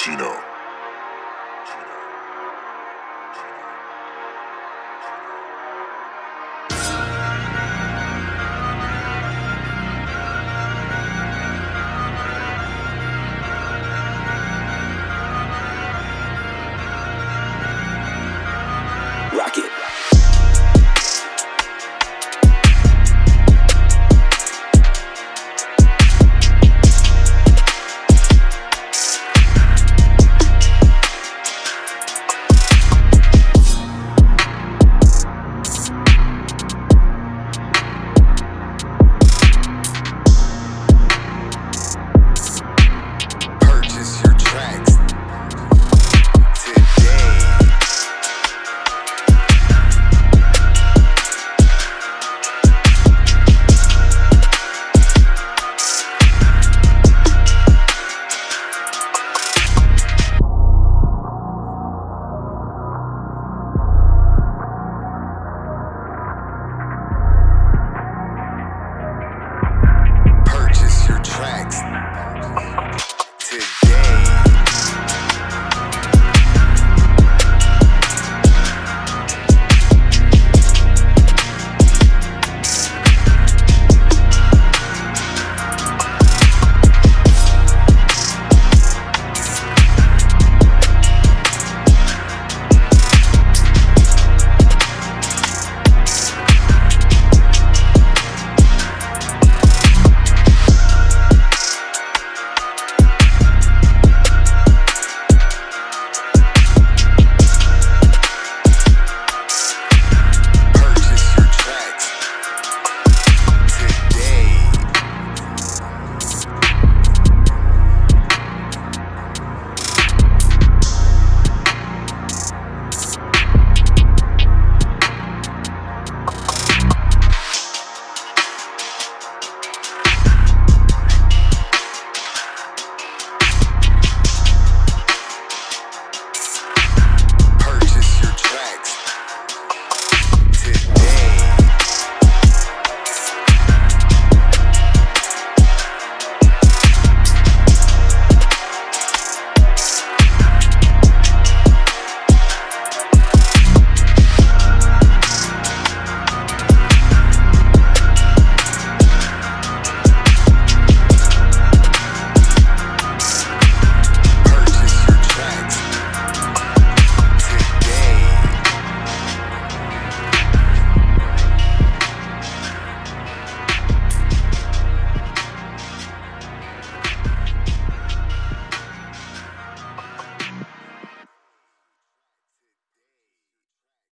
Chino.